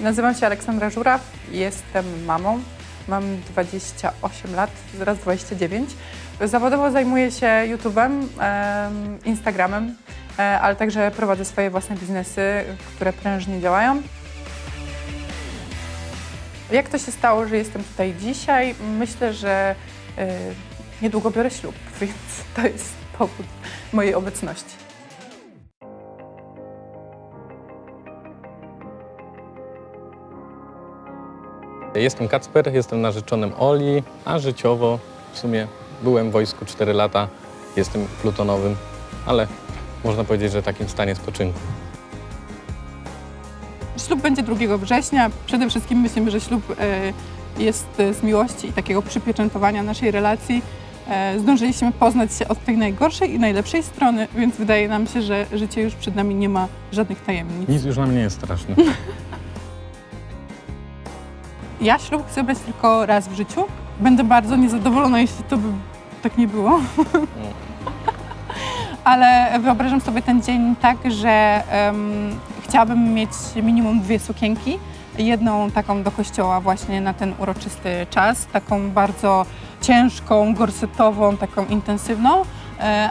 Nazywam się Aleksandra Żuraw, jestem mamą. Mam 28 lat, zaraz 29. Zawodowo zajmuję się YouTube'em, em, Instagramem, e, ale także prowadzę swoje własne biznesy, które prężnie działają. Jak to się stało, że jestem tutaj dzisiaj? Myślę, że e, niedługo biorę ślub, więc to jest powód mojej obecności. Jestem Kacper, jestem narzeczonym Oli, a życiowo w sumie byłem w wojsku 4 lata, jestem plutonowym, ale można powiedzieć, że takim stanie spoczynku. Ślub będzie 2 września. Przede wszystkim myślimy, że ślub e, jest e, z miłości i takiego przypieczętowania naszej relacji. E, Zdążyliśmy poznać się od tej najgorszej i najlepszej strony, więc wydaje nam się, że życie już przed nami nie ma żadnych tajemnic. Nic już nam nie jest straszne. Ja ślub chcę brać tylko raz w życiu. Będę bardzo niezadowolona, jeśli to by tak nie było. Ale wyobrażam sobie ten dzień tak, że em, chciałabym mieć minimum dwie sukienki. Jedną taką do kościoła właśnie na ten uroczysty czas, taką bardzo ciężką, gorsetową, taką intensywną,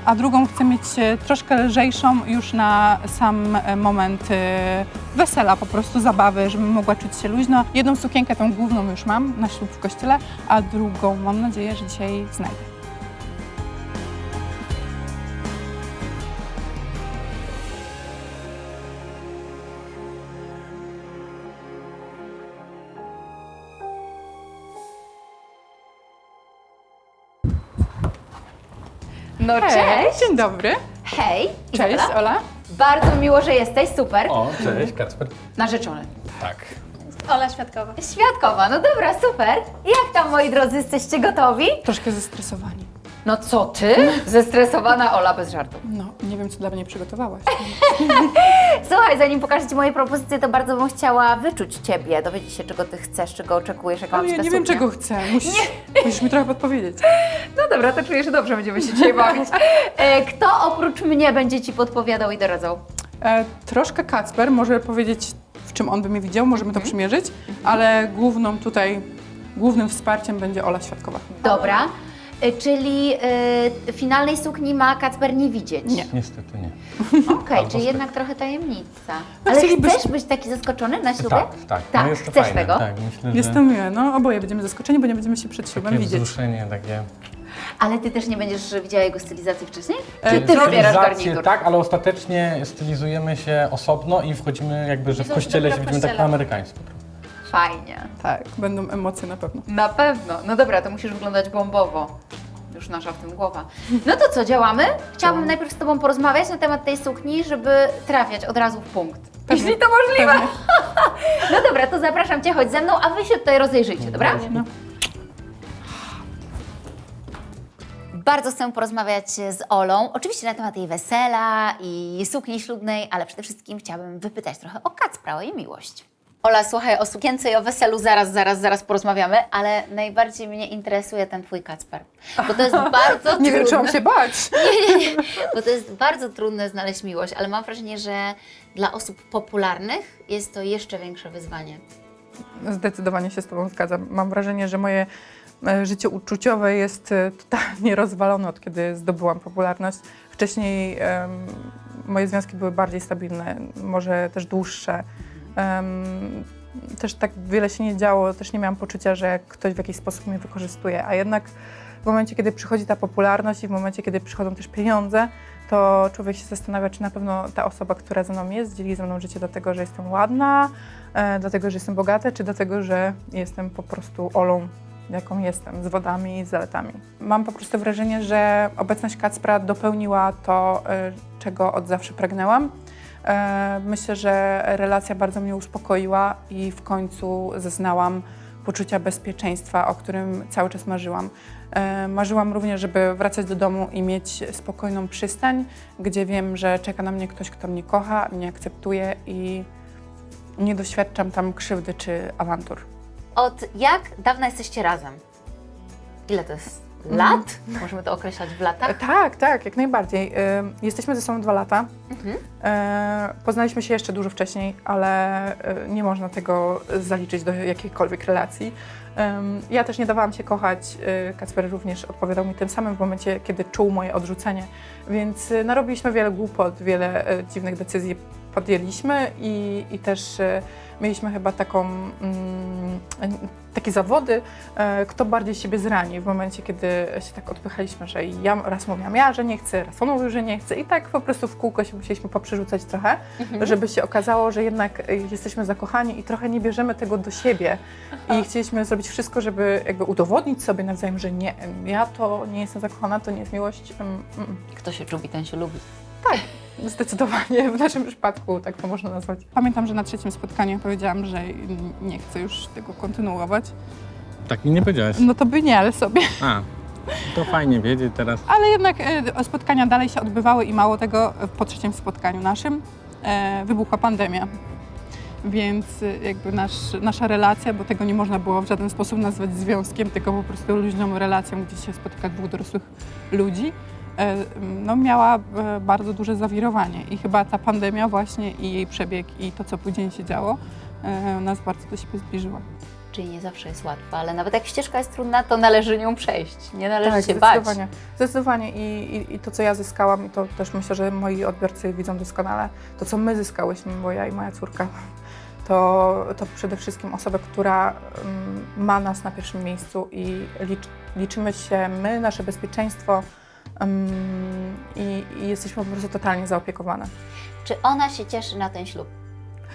a drugą chcę mieć e, troszkę lżejszą już na sam e, moment e, wesela, po prostu zabawy, żebym mogła czuć się luźno. Jedną sukienkę, tą główną już mam na ślub w kościele, a drugą mam nadzieję, że dzisiaj znajdę. No cześć! Dzień dobry. Hej! Cześć, Izabela. Ola. Bardzo miło, że jesteś, super. O, cześć Kacper. Narzeczony. Tak. Ola Świadkowa. Świadkowa, no dobra, super. Jak tam, moi drodzy, jesteście gotowi? Troszkę zestresowani. No co ty? Zestresowana Ola bez żartów. No, nie wiem, co dla mnie przygotowałaś. Słuchaj, zanim pokażę Ci moje propozycje, to bardzo bym chciała wyczuć Ciebie, dowiedzieć się, czego Ty chcesz, czego oczekujesz, jaka Ale ma ja nie wiem, czego chcę. Musisz, musisz mi trochę podpowiedzieć. No dobra, to czuję, że dobrze będziemy się dzisiaj bawić. E, Kto oprócz mnie będzie Ci podpowiadał i doradzał? E, troszkę Kacper może powiedzieć, w czym on by mnie widział, możemy to przymierzyć, ale główną tutaj, głównym wsparciem będzie Ola Świadkowa. Dobra. E, Czyli e, finalnej sukni ma Kacper nie widzieć? Nie. Niestety nie. Okej, Albo czyli jednak trochę tajemnica. No Ale chcielibyś- chcesz być taki zaskoczony na ślubie? Tak, tak. Tak, no jest to chcesz fajne. tego? Tak, myślę, że Jest to miłe, no oboje będziemy zaskoczeni, bo nie będziemy się przed ślubem takie widzieć. wzruszenie, takie... Ale ty też nie będziesz widziała jego stylizacji wcześniej? E, Czy ty wybierasz Stylizację garnitur? Tak, ale ostatecznie stylizujemy się osobno i wchodzimy jakby, że w Widzą, kościele się widzimy tak kościele. po amerykańsku. Fajnie. Tak, będą emocje na pewno. Na pewno. No dobra, to musisz wyglądać bombowo. Już nasza w tym głowa. No to co, działamy? Chciałabym najpierw z Tobą porozmawiać na temat tej sukni, żeby trafiać od razu w punkt. Jeśli to możliwe. Pewnie. No dobra, to zapraszam Cię, chodź ze mną, a Wy się tutaj rozejrzyjcie, dobra? No. Bardzo chcę porozmawiać z Olą, oczywiście na temat jej wesela i sukni ślubnej, ale przede wszystkim chciałabym wypytać trochę o Kacpra, o jej miłość. Ola, słuchaj, o sukience i o weselu zaraz, zaraz, zaraz porozmawiamy, ale najbardziej mnie interesuje ten Twój Kacper, bo to jest bardzo Nie wiem, czy trudne. mam się bać. Nie, nie, nie, bo to jest bardzo trudne znaleźć miłość, ale mam wrażenie, że dla osób popularnych jest to jeszcze większe wyzwanie. Zdecydowanie się z Tobą zgadzam. Mam wrażenie, że moje e, życie uczuciowe jest e, totalnie rozwalone od kiedy zdobyłam popularność. Wcześniej em, moje związki były bardziej stabilne, może też dłuższe. Też tak wiele się nie działo, też nie miałam poczucia, że ktoś w jakiś sposób mnie wykorzystuje, a jednak w momencie, kiedy przychodzi ta popularność i w momencie, kiedy przychodzą też pieniądze, to człowiek się zastanawia, czy na pewno ta osoba, która ze mną jest, dzieli ze mną życie dlatego, że jestem ładna, e, dlatego, że jestem bogata, czy dlatego, że jestem po prostu Olą, jaką jestem, z wodami i z zaletami. Mam po prostu wrażenie, że obecność Kacpra dopełniła to, e, czego od zawsze pragnęłam. E, Myślę, że relacja bardzo mnie uspokoiła i w końcu zaznałam poczucia bezpieczeństwa, o którym cały czas marzyłam. E, Marzyłam również, żeby wracać do domu i mieć spokojną przystań, gdzie wiem, że czeka na mnie ktoś, kto mnie kocha, mnie akceptuje i nie doświadczam tam krzywdy czy awantur. Od jak dawna jesteście razem? Ile to jest? Lat? Możemy to określać w latach? Tak, tak, jak najbardziej. Y, Jesteśmy ze sobą dwa lata. Mhm. E, Poznaliśmy się jeszcze dużo wcześniej, ale e, nie można tego zaliczyć do jakiejkolwiek relacji. Ja też nie dawałam się kochać. e, Kacper również odpowiadał mi tym samym w momencie, kiedy czuł moje odrzucenie. Więc e, narobiliśmy wiele głupot, wiele e, dziwnych decyzji podjęliśmy i, i też e, mieliśmy chyba taką, mm, takie zawody, e, kto bardziej siebie zrani w momencie, kiedy się tak odpychaliśmy, że ja raz mówiłam ja, że nie chcę, raz on mówił, że nie chce i tak po prostu w kółko się musieliśmy poprzerzucać trochę, Mhm. żeby się okazało, że jednak jesteśmy zakochani i trochę nie bierzemy tego do siebie i chcieliśmy zrobić wszystko, żeby jakby udowodnić sobie nawzajem, że nie, ja to nie jestem zakochana, to nie jest miłość. Mm, mm. Kto się czubi, ten się lubi. Zdecydowanie, w naszym przypadku tak to można nazwać. Pamiętam, że na trzecim spotkaniu powiedziałam, że nie chcę już tego kontynuować. Tak mi nie powiedziałaś. No to by nie, ale sobie. A, to fajnie wiedzieć teraz. Ale jednak e, spotkania dalej się odbywały i mało tego, e, po trzecim spotkaniu naszym e, wybuchła pandemia. Więc e, jakby nasz, nasza relacja, bo tego nie można było w żaden sposób nazwać związkiem, tylko po prostu luźną relacją, gdzie się spotyka dwóch dorosłych ludzi, no miała e, bardzo duże zawirowanie. I chyba ta pandemia właśnie i jej przebieg i to, co później się działo, e, nas bardzo do siebie zbliżyła. Czyli nie zawsze jest łatwa, ale nawet jak ścieżka jest trudna, to należy nią przejść. Nie należy Tak, się bać. zdecydowanie. Zdecydowanie I, i, i to, co ja zyskałam, i to też myślę, że moi odbiorcy widzą doskonale, to, co my zyskałyśmy, bo ja i moja córka, to, to przede wszystkim osoba, która mm, ma nas na pierwszym miejscu i licz, liczymy się my, nasze bezpieczeństwo mm, i, i jesteśmy po prostu totalnie zaopiekowane. Czy ona się cieszy na ten ślub?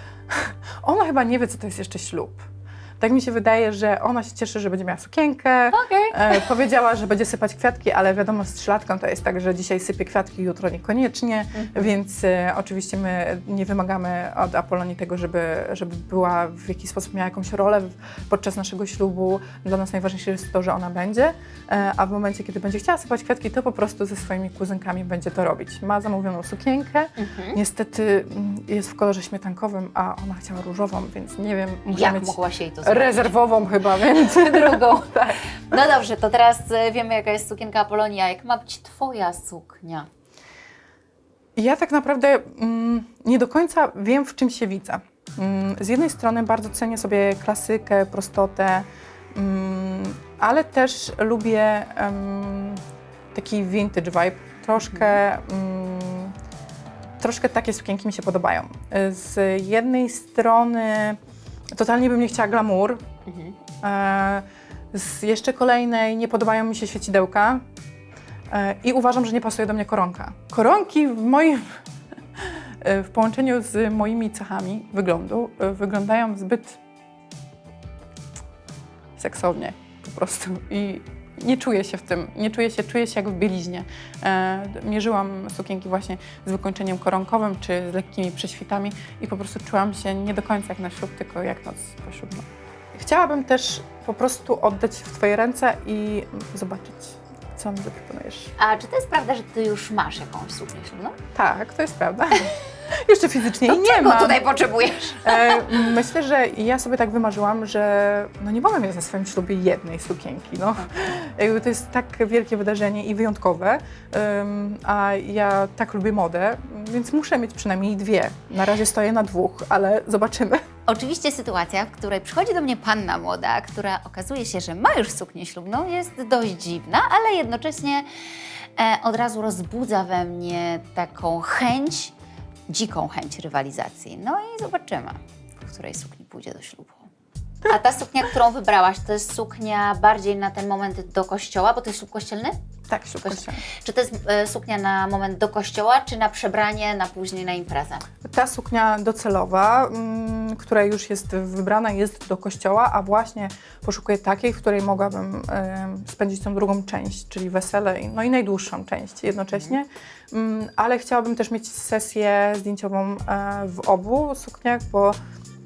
Ona chyba nie wie, co to jest jeszcze ślub. Tak mi się wydaje, że ona się cieszy, że będzie miała sukienkę, Okej. E, powiedziała, że będzie sypać kwiatki, ale wiadomo, z trzylatką to jest tak, że dzisiaj sypie kwiatki, jutro niekoniecznie, więc e, oczywiście my nie wymagamy od Apolonii tego, żeby, żeby była w jakiś sposób miała jakąś rolę podczas naszego ślubu. Dla nas najważniejsze jest to, że ona będzie, e, a w momencie, kiedy będzie chciała sypać kwiatki, to po prostu ze swoimi kuzynkami będzie to robić. Ma zamówioną sukienkę, Mhm. niestety mm, jest w kolorze śmietankowym, a ona chciała różową, więc nie wiem, muszę Jak mieć mogła się jej to zrobić? Rezerwową chyba, więc... Drugą. tak. No dobrze, to teraz e, wiemy, jaka jest sukienka Apolonia. Jak ma być Twoja suknia? Ja tak naprawdę mm, nie do końca wiem, w czym się widzę. Mm, z jednej strony bardzo cenię sobie klasykę, prostotę, mm, ale też lubię taki vintage vibe. Troszkę, mm, troszkę takie sukienki mi się podobają. Z jednej strony totalnie bym nie chciała glamour, Mhm. E, Z jeszcze kolejnej nie podobają mi się świecidełka e, i uważam, że nie pasuje do mnie koronka. Koronki w moim w połączeniu z moimi cechami wyglądu e, wyglądają zbyt seksownie po prostu i nie czuję się w tym, nie czuję się, czuję się jak w bieliźnie. E, mierzyłam sukienki właśnie z wykończeniem koronkowym czy z lekkimi prześwitami i po prostu czułam się nie do końca jak na ślub, tylko jak noc poślubna. Chciałabym też po prostu oddać w Twoje ręce i zobaczyć, co mi zaproponujesz. A czy to jest prawda, że Ty już masz jakąś suknię ślubną? Tak, to jest prawda. Jeszcze fizycznie jej nie mam. tutaj potrzebujesz? E, myślę, że ja sobie tak wymarzyłam, że no nie mogę mieć na swoim ślubie jednej sukienki. No. Jakby to jest tak wielkie wydarzenie i wyjątkowe, em, a ja tak lubię modę, więc muszę mieć przynajmniej dwie. Na razie stoję na dwóch, ale zobaczymy. Oczywiście sytuacja, w której przychodzi do mnie panna młoda, która okazuje się, że ma już suknię ślubną, jest dość dziwna, ale jednocześnie e, od razu rozbudza we mnie taką chęć, dziką chęć rywalizacji. No i zobaczymy, w której sukni pójdzie do ślubu. A ta suknia, którą wybrałaś, to jest suknia bardziej na ten moment do kościoła, bo to jest ślub kościelny? Tak, ślub Kości- kościelny. Czy to jest e, suknia na moment do kościoła, czy na przebranie na później na imprezę? Ta suknia docelowa, mm, która już jest wybrana, jest do kościoła, a właśnie poszukuję takiej, w której mogłabym em, spędzić tą drugą część, czyli wesele, i- no i najdłuższą część jednocześnie. Mm, ale chciałabym też mieć sesję zdjęciową e, w obu sukniach, bo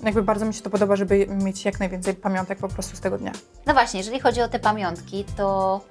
jakby bardzo mi się to podoba, żeby mieć jak najwięcej pamiątek po prostu z tego dnia. No właśnie, jeżeli chodzi o te pamiątki, to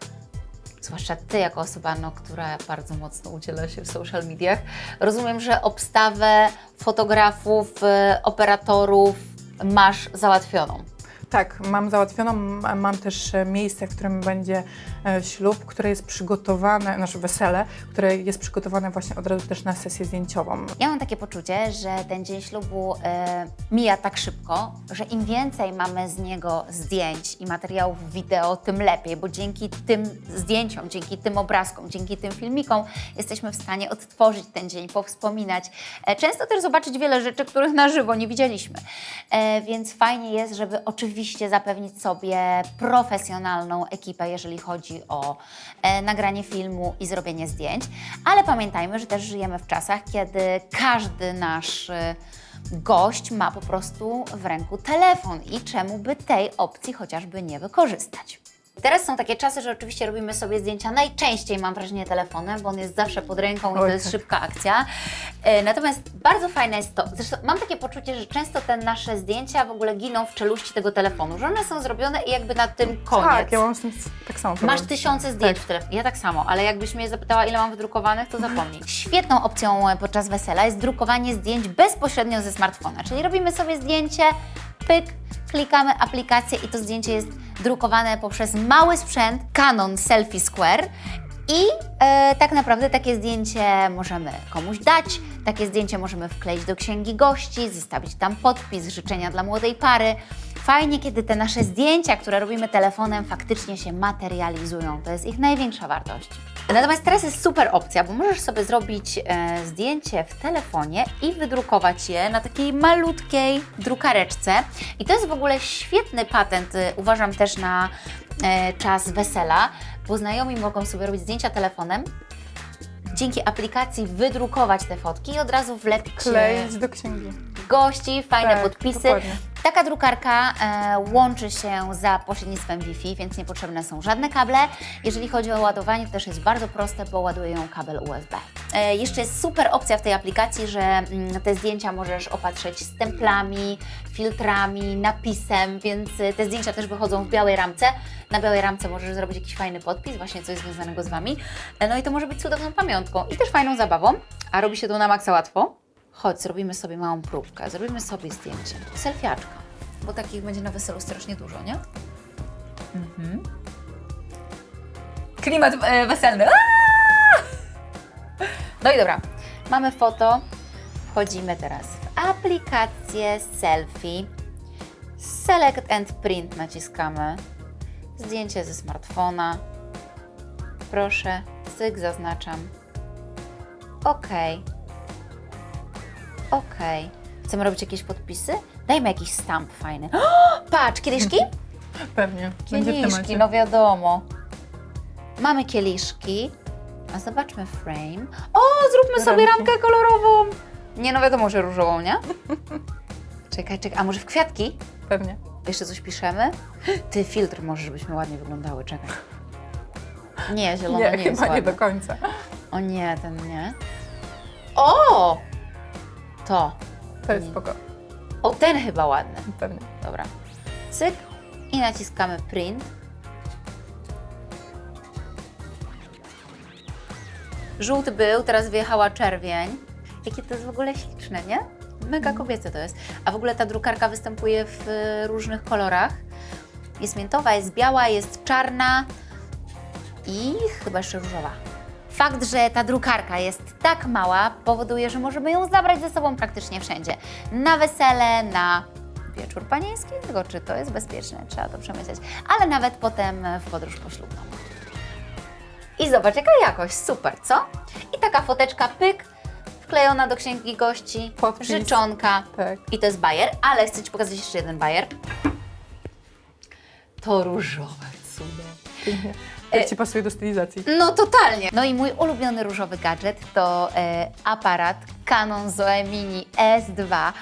zwłaszcza Ty jako osoba, no, która bardzo mocno udziela się w social mediach, rozumiem, że obstawę fotografów, e, operatorów masz załatwioną. Tak, mam załatwioną. Mam też e, miejsce, w którym będzie e, ślub, które jest przygotowane, nasze wesele, które jest przygotowane właśnie od razu też na sesję zdjęciową. Ja mam takie poczucie, że ten dzień ślubu e, mija tak szybko, że im więcej mamy z niego zdjęć i materiałów wideo, tym lepiej, bo dzięki tym zdjęciom, dzięki tym obrazkom, dzięki tym filmikom jesteśmy w stanie odtworzyć ten dzień, powspominać. Często też zobaczyć wiele rzeczy, których na żywo nie widzieliśmy. Więc fajnie jest, żeby oczywiście zapewnić sobie profesjonalną ekipę, jeżeli chodzi o e, nagranie filmu i zrobienie zdjęć, ale pamiętajmy, że też żyjemy w czasach, kiedy każdy nasz e, gość ma po prostu w ręku telefon i czemu by tej opcji chociażby nie wykorzystać. Teraz są takie czasy, że oczywiście robimy sobie zdjęcia najczęściej, mam wrażenie, telefonem, bo on jest zawsze pod ręką i to jest tak. szybka akcja. E, Natomiast bardzo fajne jest to, zresztą mam takie poczucie, że często te nasze zdjęcia w ogóle giną w czeluści tego telefonu, że one są zrobione i jakby na tym koniec. Tak, ja mam z tym tak samo. Masz problem. tysiące zdjęć w telefonie. Ja tak samo, ale jakbyś mnie zapytała, ile mam wydrukowanych, to zapomnij. Świetną opcją podczas wesela jest drukowanie zdjęć bezpośrednio ze smartfona. Czyli robimy sobie zdjęcie, pyk, klikamy aplikację i to zdjęcie jest drukowane poprzez mały sprzęt Canon Selfie Square. I e, tak naprawdę takie zdjęcie możemy komuś dać, takie zdjęcie możemy wkleić do księgi gości, zostawić tam podpis, życzenia dla młodej pary. Fajnie, kiedy te nasze zdjęcia, które robimy telefonem, faktycznie się materializują. To jest ich największa wartość. Natomiast teraz jest super opcja, bo możesz sobie zrobić e, zdjęcie w telefonie i wydrukować je na takiej malutkiej drukareczce. I to jest w ogóle świetny patent, e, uważam też na e, czas wesela, bo znajomi mogą sobie robić zdjęcia telefonem, dzięki aplikacji wydrukować te fotki i od razu wlepić e, Kleić do księgi. Gości, fajne Tak, podpisy. dokładnie. Taka drukarka e, łączy się za pośrednictwem Wi-Fi, więc niepotrzebne są żadne kable. Jeżeli chodzi o ładowanie, to też jest bardzo proste, bo ładuje ją kabel USB. E, jeszcze jest super opcja w tej aplikacji, że mm, te zdjęcia możesz opatrzeć stemplami, filtrami, napisem, więc e, te zdjęcia też wychodzą w białej ramce. Na białej ramce możesz zrobić jakiś fajny podpis, właśnie coś związanego z Wami. E, no i to może być cudowną pamiątką i też fajną zabawą, a robi się to na maksa łatwo. Chodź, zrobimy sobie małą próbkę, zrobimy sobie zdjęcie. Selfiaczka, bo takich będzie na weselu strasznie dużo, nie? Mhm. Klimat e, weselny. Aaaa! No i dobra, mamy foto. Wchodzimy teraz w aplikację selfie. Select and print naciskamy. Zdjęcie ze smartfona. Proszę, cyk zaznaczam. OK. Okej. Chcemy robić jakieś podpisy? Dajmy jakiś stamp fajny. Patrz, kieliszki? Pewnie. Będzie w Kieliszki, temacie. no wiadomo. Mamy kieliszki. A zobaczmy frame. O, zróbmy sobie Ramki. ramkę kolorową. Nie, no wiadomo, że różową, nie? Czekaj, czekaj. A może w kwiatki? Pewnie. Jeszcze coś piszemy? Ty, filtr może, żebyśmy ładnie wyglądały. Czekaj. Nie, zielona nie, Nie, jest chyba nie do końca. O nie, ten nie. O! To. To jest spoko. O, ten chyba ładny. Pewnie. Dobra. Cyk i naciskamy print. Żółty był, teraz wyjechała czerwień. Jakie to jest w ogóle śliczne, nie? Mega kobiece to jest. A w ogóle ta drukarka występuje w e, różnych kolorach. Jest miętowa, jest biała, jest czarna i chyba jeszcze różowa. Fakt, że ta drukarka jest tak mała, powoduje, że możemy ją zabrać ze sobą praktycznie wszędzie. Na wesele, na wieczór panieński, tylko czy to jest bezpieczne, trzeba to przemyśleć, ale nawet potem w podróż poślubną. I zobacz, jaka jakość, super, co? I taka foteczka, pyk, wklejona do księgi gości, życzonka. Tak. I to jest bajer, ale chcę Ci pokazać jeszcze jeden bajer. To różowe cudo. E, Jak Ci pasuje do stylizacji. No totalnie. No i mój ulubiony różowy gadżet to e, aparat Canon Zoe Mini S2,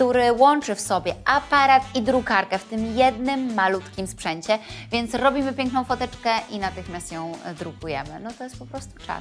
który łączy w sobie aparat i drukarkę w tym jednym malutkim sprzęcie, więc robimy piękną foteczkę i natychmiast ją drukujemy. No to jest po prostu czad.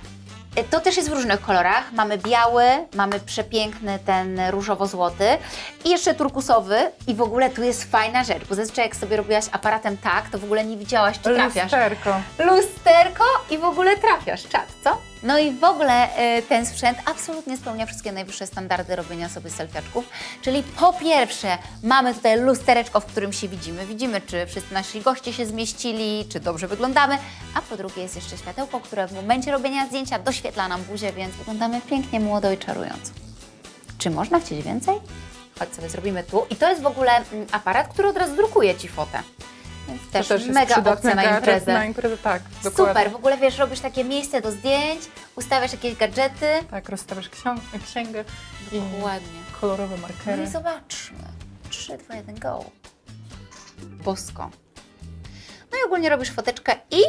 E, To też jest w różnych kolorach. Mamy biały, mamy przepiękny ten różowo-złoty i jeszcze turkusowy. I w ogóle tu jest fajna rzecz, bo zazwyczaj jak sobie robiłaś aparatem tak, to w ogóle nie widziałaś, czy trafiasz Lusterko. lusterko i w ogóle trafiasz, czad, co? No i w ogóle y, ten sprzęt absolutnie spełnia wszystkie najwyższe standardy robienia sobie selfiaczków. Czyli po pierwsze mamy tutaj lustereczko, w którym się widzimy. Widzimy, czy wszyscy nasi goście się zmieścili, czy dobrze wyglądamy. A po drugie jest jeszcze światełko, które w momencie robienia zdjęcia doświetla nam buzię, więc wyglądamy pięknie, młodo i czarująco. Czy można chcieć więcej? Chodź sobie zrobimy tu. I to jest w ogóle mm, aparat, który od razu drukuje Ci fotę. Też, to też mega opcja na imprezę. Na imprezę, tak, dokładnie. Super, w ogóle wiesz, robisz takie miejsce do zdjęć, ustawiasz jakieś gadżety. Tak, rozstawiasz księgę i Ładnie. kolorowe No markery. i zobaczmy. 3, 2, 1, go. Bosko. No i ogólnie robisz foteczkę i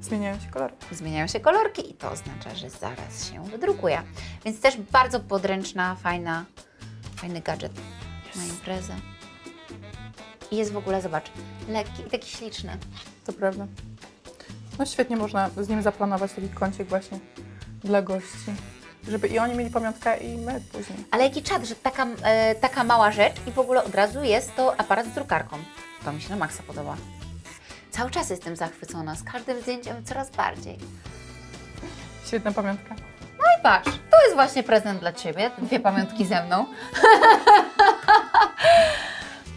Zmieniają się kolory. zmieniają się kolorki i to oznacza, że zaraz się wydrukuje. Więc też bardzo podręczna, fajna, fajny gadżet na imprezę. I jest w ogóle, zobacz, lekki i taki śliczny. To prawda. No świetnie można z nim zaplanować taki kącik właśnie dla gości. Żeby i oni mieli pamiątkę i my później. Ale jaki czad, że taka, e, taka mała rzecz i w ogóle od razu jest to aparat z drukarką. To mi się na maksa podoba. Cały czas jestem zachwycona, z każdym zdjęciem coraz bardziej. Świetna pamiątka. No i patrz, to jest właśnie prezent dla Ciebie, dwie pamiątki ze mną.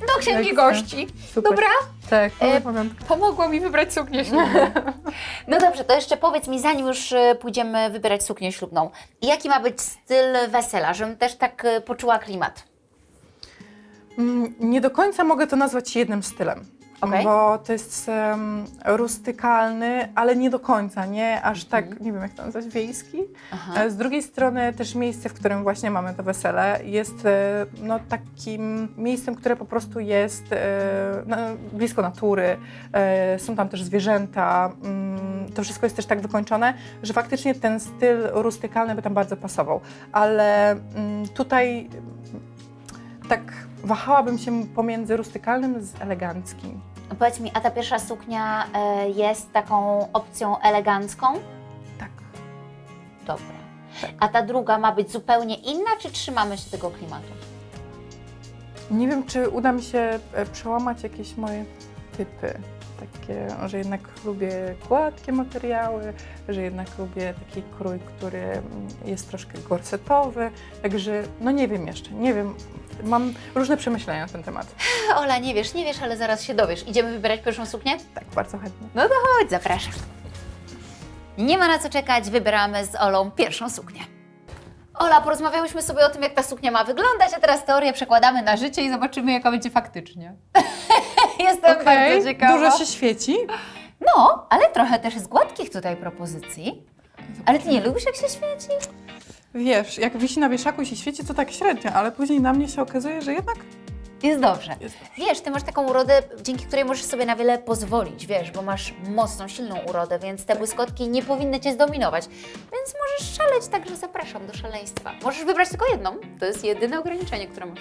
Do księgi gości. Super. Dobra? Tak, E. Pomogło mi wybrać suknię ślubną. No dobrze, to jeszcze powiedz mi, zanim już e, pójdziemy wybierać suknię ślubną, jaki ma być styl wesela, żebym też tak e, poczuła klimat? Mm, Nie do końca mogę to nazwać jednym stylem. Okej. Bo to jest em, rustykalny, ale nie do końca, nie aż tak, nie wiem jak to nazwać, wiejski. Aha. E, Z drugiej strony też miejsce, w którym właśnie mamy to wesele, jest e, no, takim miejscem, które po prostu jest na, blisko natury. Są tam też zwierzęta. mm, To wszystko jest też tak wykończone, że faktycznie ten styl rustykalny by tam bardzo pasował. Ale mm, tutaj mm, tak wahałabym się pomiędzy rustykalnym z eleganckim. Powiedz mi, a ta pierwsza suknia e, jest taką opcją elegancką? Tak. Dobra. Tak. A ta druga ma być zupełnie inna, czy trzymamy się tego klimatu? Nie wiem, czy uda mi się e, przełamać jakieś moje typy. Takie, że jednak lubię gładkie materiały, że jednak lubię taki krój, który jest troszkę gorsetowy. Także, no nie wiem jeszcze, nie wiem. Mam różne przemyślenia na ten temat. Ola, nie wiesz, nie wiesz, ale zaraz się dowiesz. Idziemy wybierać pierwszą suknię? Tak, bardzo chętnie. No to chodź, zapraszam. Nie ma na co czekać, wybieramy z Olą pierwszą suknię. Ola, porozmawiałyśmy sobie o tym, jak ta suknia ma wyglądać, a teraz teorię przekładamy na życie i zobaczymy, jaka będzie faktycznie. Jestem Okej, bardzo ciekawa. Dużo się świeci. No, ale trochę też jest gładkich tutaj propozycji. Ale ty nie lubisz, jak się świeci? Wiesz, jak wisi na wieszaku i się świeci, to tak średnio, ale później na mnie się okazuje, że jednak Jest dobrze. jest Wiesz, ty masz taką urodę, dzięki której możesz sobie na wiele pozwolić, wiesz, bo masz mocną, silną urodę, więc te błyskotki nie powinny cię zdominować. Więc możesz szaleć, także zapraszam do szaleństwa. Możesz wybrać tylko jedną. To jest jedyne ograniczenie, które masz.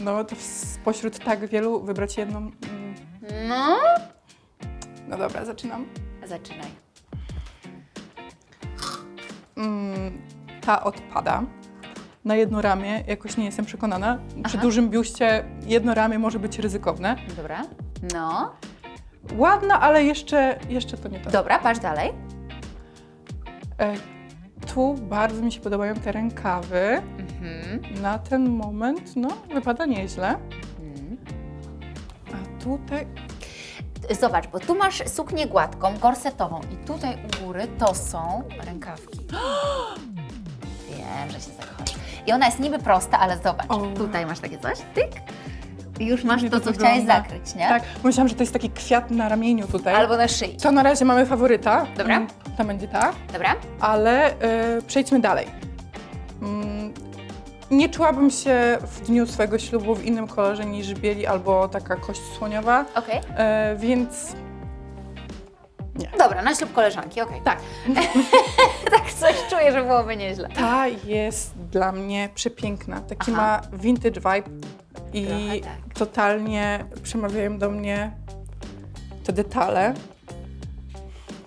No to spośród tak wielu wybrać jedną. mm, No, No dobra, zaczynam. zaczynaj. Mm, ta odpada. Na jedno ramię jakoś nie jestem przekonana. Przy Aha. dużym biuście jedno ramię może być ryzykowne. Dobra. No. Ładna, ale jeszcze, jeszcze to nie to. Dobra, patrz dalej. E, tu bardzo mi się podobają te rękawy. Mhm. Na ten moment, no, wypada nieźle. Mhm. A tutaj, Zobacz, bo tu masz suknię gładką, gorsetową i tutaj u góry to są rękawki. Wiem, że się zakochasz. I ona jest niby prosta, ale zobacz, O. tutaj masz takie coś, tyk. I już masz to, to co wygląda. chciałeś zakryć, nie? tak, myślałam, że to jest taki kwiat na ramieniu tutaj. Albo na szyi. To na razie mamy faworyta. Dobra. Mm, To będzie ta. Dobra? ale e, przejdźmy dalej. Mm, nie czułabym się w dniu swojego ślubu w innym kolorze niż bieli albo taka kość słoniowa, Okej. e, więc Dobra, na ślub koleżanki, okej. tak, Tak coś czuję, że byłoby nieźle. ta jest dla mnie przepiękna. Taki Aha. ma vintage vibe i Trochę tak. totalnie przemawiają do mnie te detale.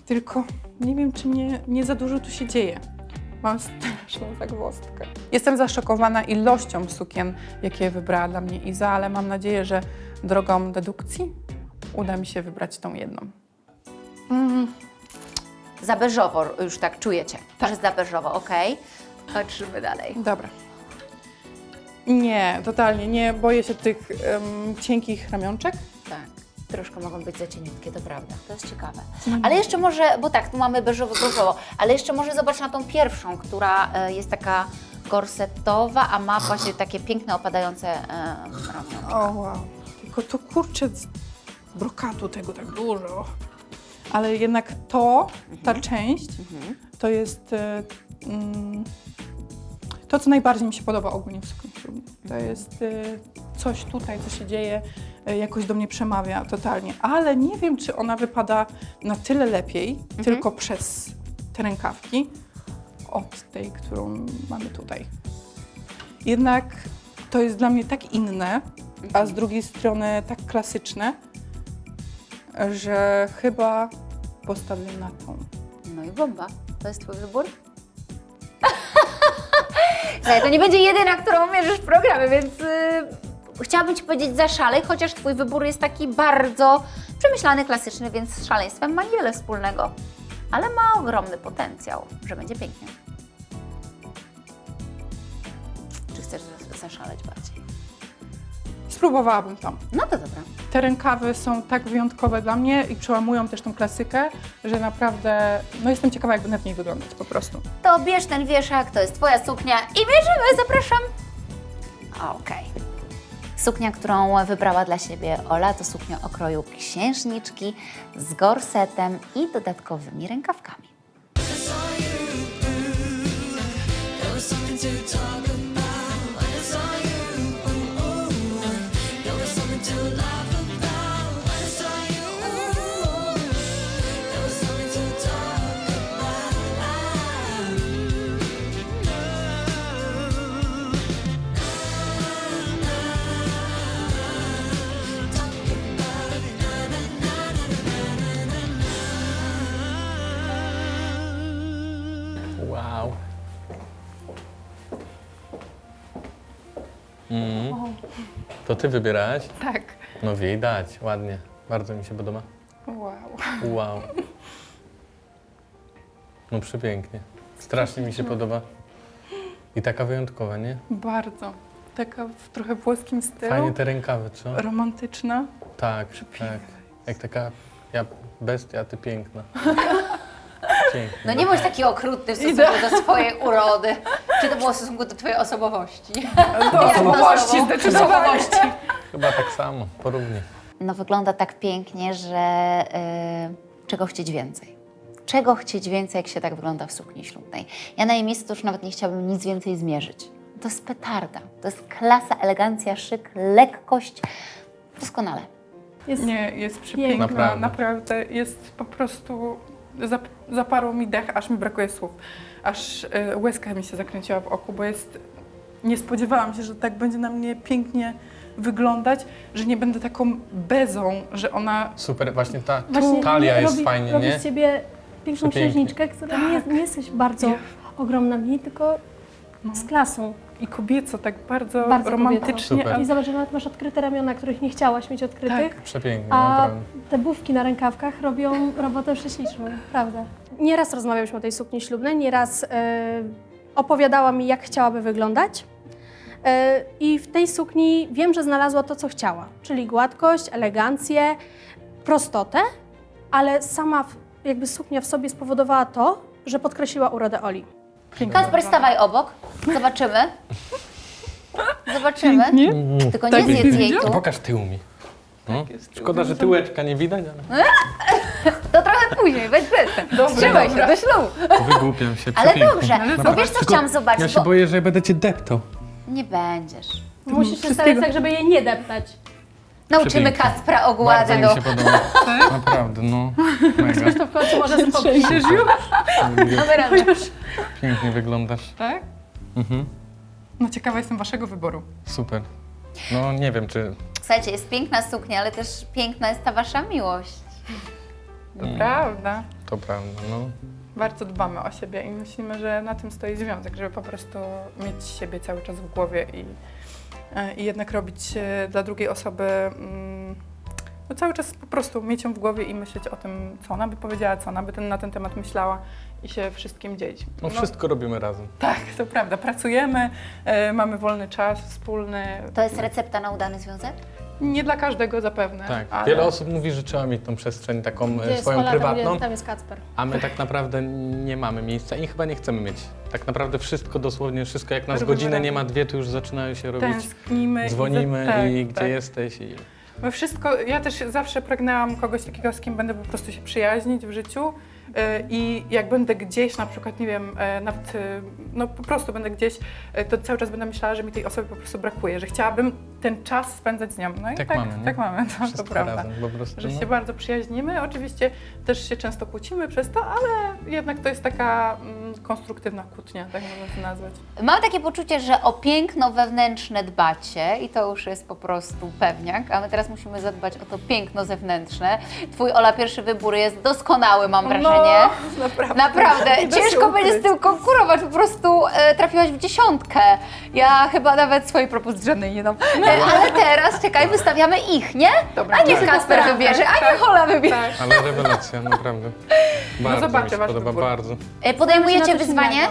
Tylko nie wiem, czy nie, nie za dużo tu się dzieje. Mam straszną zagwozdkę. Jestem zaszokowana ilością sukien, jakie wybrała dla mnie Iza, ale mam nadzieję, że drogą dedukcji uda mi się wybrać tą jedną. Mm. Za beżowo już tak czujecie, Tak. że za beżowo, okej. Patrzymy dalej. Dobra. Nie, totalnie nie. Boję się tych em, cienkich ramionczek. Troszkę mogą być za cieniutkie, to prawda. To jest ciekawe. Ale jeszcze może, bo tak, tu mamy beżowo, beżowo, ale jeszcze może zobacz na tą pierwszą, która e, jest taka gorsetowa, a ma właśnie takie piękne, opadające e, ramiona. O wow. Tylko to kurczę z brokatu tego tak dużo. Ale jednak to, ta część, to jest e, mm, to, co najbardziej mi się podoba ogólnie w sukni ślubnej. To jest e, coś tutaj, co się dzieje, e, jakoś do mnie przemawia totalnie. Ale nie wiem, czy ona wypada na tyle lepiej, tylko przez te rękawki, od tej, którą mamy tutaj. Jednak to jest dla mnie tak inne, a z drugiej strony tak klasyczne, że chyba postawię na tą. No i bomba. To jest Twój wybór? Słuchaj, to nie będzie jedyna, którą mierzysz w programie, więc yy, chciałabym Ci powiedzieć zaszalej, chociaż Twój wybór jest taki bardzo przemyślany, klasyczny, więc z szaleństwem ma niewiele wspólnego. Ale ma ogromny potencjał, że będzie pięknie. Czy chcesz za- zaszaleć bardziej? Spróbowałabym tam. No to dobra. Te rękawy są tak wyjątkowe dla mnie i przełamują też tą klasykę, że naprawdę, no jestem ciekawa, jak będę w niej wyglądać po prostu. To bierz ten wieszak, to jest Twoja suknia i mierzymy, zapraszam. Okej. Suknia, którą wybrała dla siebie Ola, to suknia o kroju księżniczki z gorsetem i dodatkowymi rękawkami. Mm. To ty wybierałaś? Tak. No widać, ładnie. Bardzo mi się podoba. Wow. Wow. No przepięknie. Strasznie mi się podoba. I taka wyjątkowa, nie? Bardzo. Taka w trochę włoskim stylu. Fajnie te rękawy, co? Romantyczna. Tak, tak. Jak taka ja bestia, ty piękna. No nie bądź taki okrutny w stosunku do swojej urody. Czy to było w stosunku do Twojej osobowości? Do osobowości Do zdecydowanie. osobowości. Chyba tak samo, porównie. No wygląda tak pięknie, że y, czego chcieć więcej? Czego chcieć więcej, jak się tak wygląda w sukni ślubnej? Ja na jej miejscu to już nawet nie chciałabym nic więcej zmierzyć. To jest petarda. To jest klasa, elegancja, szyk, lekkość. Doskonale. Jest Nie, jest przepiękna. Naprawdę. Naprawdę. Jest po prostu... Zap, zaparło mi dech, aż mi brakuje słów. Aż y, łezka mi się zakręciła w oku, bo jest... Nie spodziewałam się, że tak będzie na mnie pięknie wyglądać, że nie będę taką bezą, że ona... Super, właśnie ta Właśnie talia jest robi, fajnie, robi nie? z ciebie piękną księżniczkę, która nie, jest, nie jesteś bardzo Ja- ogromna w niej, tylko No. z klasą. I kobieco, tak bardzo, Bardzo romantycznie. Super. I zobacz, że nawet masz odkryte ramiona, których nie chciałaś mieć odkrytych. Tak. Przepięknie, A naprawdę. te bówki na rękawkach robią robotę prześliczną, prawda. Nieraz rozmawiałyśmy o tej sukni ślubnej, nieraz e, opowiadała mi, jak chciałaby wyglądać. E, I w tej sukni wiem, że znalazła to, co chciała, czyli gładkość, elegancję, prostotę, ale sama jakby suknia w sobie spowodowała to, że podkreśliła urodę Oli. Kasper, stawaj obok. Zobaczymy. Zobaczymy. Nie? Tylko Tak nie jest. zjedz jej No tu. pokaż tył mi. No. tył. Szkoda, że tyłeczka nie widać, ale To trochę później, weź. Dobra, Wstrzymaj się do ślubu. wygłupiam się. Ale przepięknie. dobrze, bo Naprawdę. wiesz co Tylko chciałam zobaczyć? Ja się bo... boję, że będę cię deptał. Nie będziesz. Musisz się starać tak, żeby jej nie deptać. Nauczymy Przepięknie. Kacpra Bardzo ogłady mi do... się podoba. Naprawdę, no. Mega. To w końcu może zapowiedzieć. Pięknie wyglądasz. Tak? Mhm. No ciekawa jestem waszego wyboru. Super. No nie wiem, czy Słuchajcie, jest piękna suknia, ale też piękna jest ta wasza miłość. To prawda. to prawda, no. Bardzo dbamy o siebie i myślimy, że na tym stoi związek, żeby po prostu mieć siebie cały czas w głowie i, e, i jednak robić e, dla drugiej osoby mm, no cały czas po prostu mieć ją w głowie i myśleć o tym, co ona by powiedziała, co ona by ten, na ten temat myślała i się wszystkim dzielić. No wszystko robimy razem. Tak, to prawda. Pracujemy, e, mamy wolny czas wspólny. To jest recepta na udany związek? Nie dla każdego zapewne. Tak. ale... Wiele osób mówi, że trzeba mieć tą przestrzeń taką e, Gdzie jest swoją Ola, tam, prywatną, gdzie, tam jest Kacper. a my tak naprawdę nie mamy miejsca i chyba nie chcemy mieć. Tak naprawdę wszystko, dosłownie wszystko, jak nas Robimy godzinę nie ma dwie, to już zaczynają się robić. Tęsknimy. i za- Dzwonimy tak, i gdzie tak. jesteś i My wszystko, ja też zawsze pragnęłam kogoś takiego, z kim będę po prostu się przyjaźnić w życiu. e, I jak będę gdzieś, na przykład, nie wiem, e, nawet, no po prostu będę gdzieś, to cały czas będę myślała, że mi tej osoby po prostu brakuje, że chciałabym ten czas spędzać z nią. No i Tak tak, mamy, nie? tak mamy, to, to wszystko prawda. razem po prostu. Że no. się bardzo przyjaźnimy. Oczywiście też się często kłócimy przez to, ale jednak to jest taka mm, konstruktywna kłótnia, tak można to nazwać. Mam takie poczucie, że o piękno wewnętrzne dbacie i to już jest po prostu pewniak, a my teraz musimy zadbać o to piękno zewnętrzne. Twój Ola pierwszy wybór jest doskonały, mam wrażenie. No, naprawdę. Naprawdę, ciężko będzie z tym konkurować, po prostu e, trafiłaś w dziesiątkę. Ja chyba nawet swojej propozycji żadnej nie dam. E, ale teraz, czekaj, wystawiamy ich, nie? Dobra, a niech tak. Kasper Tak, wybierze, a tak, niech Ola wybierze. Tak. Ale rewelacja, naprawdę. Bardzo zobaczę mi się podoba, wybór. bardzo. E, podejmujecie wyzwanie?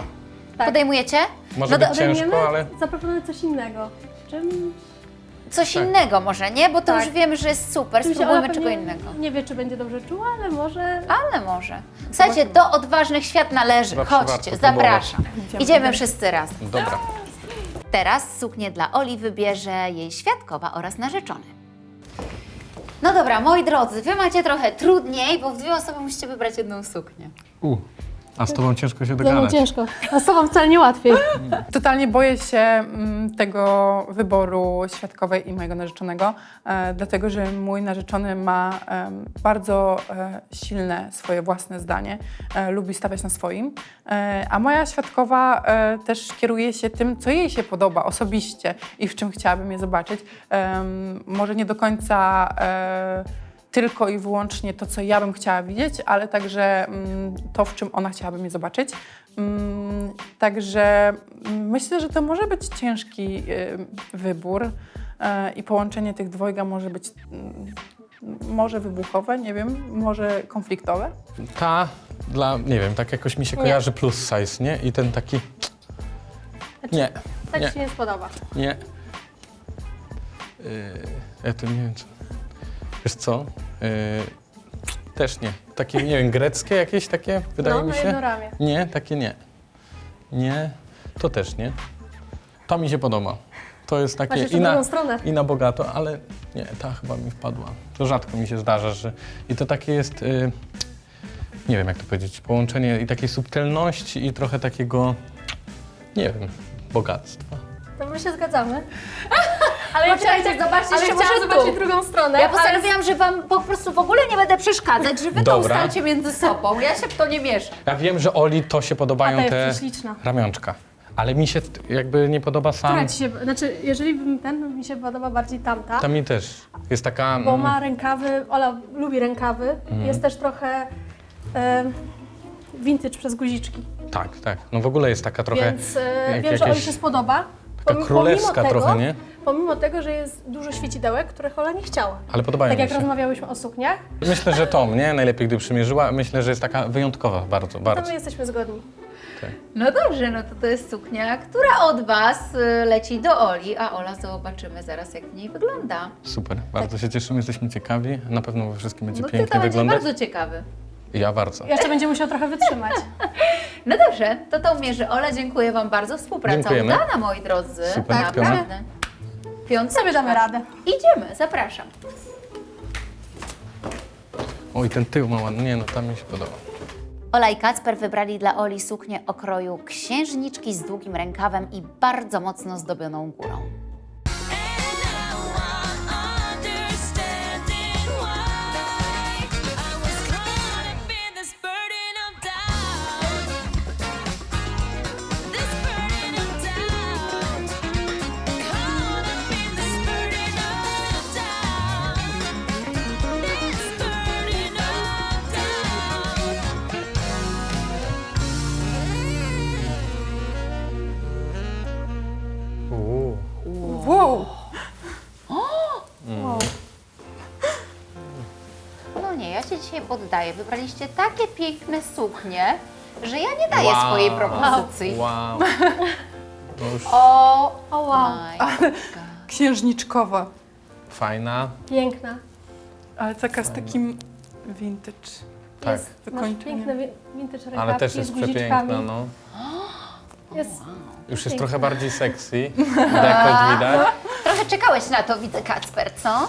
Tak. Podejmujecie? Może No być ciężko, ale Zaproponuję coś innego. Czym, Coś Tak. innego może, nie? Bo to Tak. już wiemy, że jest super, czym spróbujmy czego innego. Nie wie, czy będzie dobrze czuła, ale może... Ale może. Słuchajcie, do odważnych świat należy. Zawsze Chodźcie, zapraszam. Idziemy. Idziemy wszyscy razem. dobra. Teraz suknię dla Oli wybierze jej świadkowa oraz narzeczony. No dobra, moi drodzy, wy macie trochę trudniej, bo w dwie osoby musicie wybrać jedną suknię. U, a z tobą ciężko się Dla mnie dogadać. ciężko. A z tobą wcale nie łatwiej. Totalnie boję się mm, tego wyboru świadkowej i mojego narzeczonego, e, dlatego że mój narzeczony ma em, bardzo e, silne swoje własne zdanie, e, lubi stawiać na swoim, e, a moja świadkowa e, też kieruje się tym, co jej się podoba osobiście i w czym chciałabym je zobaczyć. Em, może nie do końca. E, tylko i wyłącznie to, co ja bym chciała widzieć, ale także mm, to, w czym ona chciałaby mnie zobaczyć. Mm, Także mm, myślę, że to może być ciężki y, wybór e, i połączenie tych dwojga może być może wybuchowe, nie wiem, może konfliktowe. Ta dla, nie wiem, tak jakoś mi się Nie. kojarzy plus size, nie? I ten taki, nie, Tak Nie. ci się nie spodoba. nie. Yy, ja to nie wiem co. Wiesz co? Yy, też nie. Takie, nie wiem, greckie jakieś takie, wydaje no, mi się. jedno ramię. Nie, takie nie. Nie, to też nie. To mi się podoba. To jest takie i na, i na bogato, ale nie, ta chyba mi wpadła. To rzadko mi się zdarza, że i to takie jest, y, nie wiem jak to powiedzieć, połączenie i takiej subtelności i trochę takiego, nie wiem, bogactwa. To my się zgadzamy. Ale ja Poczekajcie, chciałam, zobaczcie ale jeszcze chciałam może zobaczyć tu. drugą stronę. Ja ale- postanowiłam, że wam po prostu w ogóle nie będę przeszkadzać, że wy to ustalcie między sobą. Ja się w to nie mieszam. Ja wiem, że Oli to się A podobają jest te ramionczka, ale mi się jakby nie podoba sam, Która ci się, znaczy, jeżeli bym ten, mi się podoba bardziej tamta, ta mi też jest taka... bo mm, ma rękawy, Ola lubi rękawy, Mhm. jest też trochę e, vintage przez guziczki, Tak, tak, no w ogóle jest taka trochę, więc e, jak wiem, że Oli jakieś- się spodoba. Taka królewska pomimo tego, trochę, nie? Pomimo tego, że jest dużo świecidełek, których Ola nie chciała. Ale podobają Tak mi jak się. rozmawiałyśmy o sukniach, Myślę, że to mnie najlepiej, gdy przymierzyła. Myślę, że jest taka wyjątkowa bardzo, to bardzo. my jesteśmy zgodni. No dobrze, no to to jest suknia, która od was y, leci do Oli, a Ola zobaczymy zaraz, jak w niej wygląda. Super, bardzo się cieszymy, jesteśmy ciekawi. Na pewno we wszystkim będzie No ty pięknie to będzie wyglądać. bardzo ciekawy. Ja bardzo. Jeszcze będzie musiał trochę wytrzymać. No dobrze, to to mierzy Ola. Dziękuję Wam bardzo. Współpraca Dziękujemy. udana, moi drodzy. Super, Naprawdę. Piątka. Sobie damy radę. Idziemy, zapraszam. Oj, ten tył ma ładny. Nie no, tam mi się podoba. Ola i Kacper wybrali dla Oli suknię o kroju księżniczki z długim rękawem i bardzo mocno zdobioną górą. Poddaję. Wybraliście takie piękne suknie, że ja nie daję swojej propozycji. Wow. Już O, O wow, my God. Księżniczkowa, fajna. piękna. ale taka z takim vintage Tak. Jest, masz wykończeniem. piękne wi- vintage rękawki Ale też jest z guziczkami. przepiękna, no. Jest, Już jest trochę bardziej sexy, jakoś widać. Trochę czekałeś na to, widzę, Kacper, co?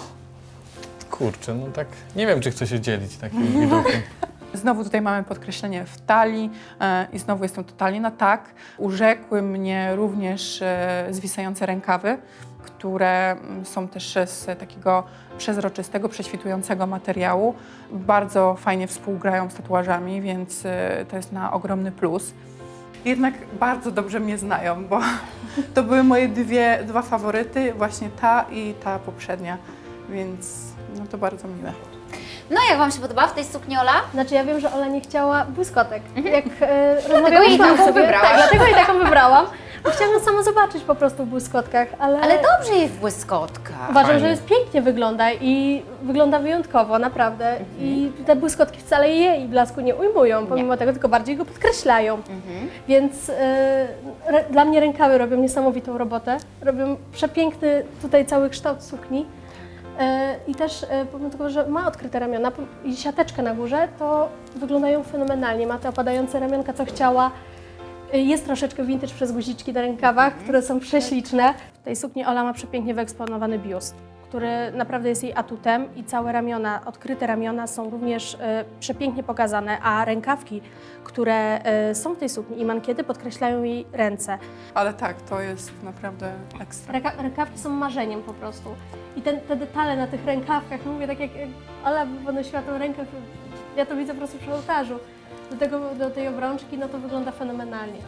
Kurczę, no tak nie wiem, czy chcę się dzielić takim widokiem. Znowu tutaj mamy podkreślenie w talii e, i znowu jestem totalnie na tak. Urzekły mnie również e, zwisające rękawy, które mm, są też z takiego przezroczystego, prześwitującego materiału. Bardzo fajnie współgrają z tatuażami, więc e, to jest na ogromny plus. Jednak bardzo dobrze mnie znają, bo to były moje dwie, dwa faworyty, właśnie ta i ta poprzednia, więc no to bardzo miłe. No jak Wam się podoba w tej sukni, Ola? znaczy ja wiem, że Ola nie chciała błyskotek. Jak e, rozmawiałyśmy jej taką sobie, wybrałaś. Tak, dlatego jej taką wybrałam. Bo chciałam ją sama zobaczyć po prostu w błyskotkach, ale, Ale dobrze jej w błyskotkach. uważam, Fajnie. że jest pięknie wygląda i wygląda wyjątkowo, naprawdę. I te błyskotki wcale jej blasku nie ujmują, pomimo tego, tylko bardziej go podkreślają. Więc e, re, dla mnie rękawy robią niesamowitą robotę. Robią przepiękny tutaj cały kształt sukni. E, I też e, pomimo tego, że ma odkryte ramiona i siateczkę na górze, to wyglądają fenomenalnie. Ma te opadające ramionka, co chciała. E, Jest troszeczkę vintage przez guziczki na rękawach, które są prześliczne. W tej sukni Ola ma przepięknie wyeksponowany biust, który naprawdę jest jej atutem i całe ramiona, odkryte ramiona są również e, przepięknie pokazane, a rękawki, które e, są w tej sukni i mankiety podkreślają jej ręce. Ale tak, to jest naprawdę ekstra. Ręka, rękawki są marzeniem po prostu. I ten, te detale na tych rękawkach, no mówię tak jak Ola podnosiła tą rękę, ja to widzę po prostu przy ołtarzu. Do, tego, do tej obrączki, no to wygląda fenomenalnie.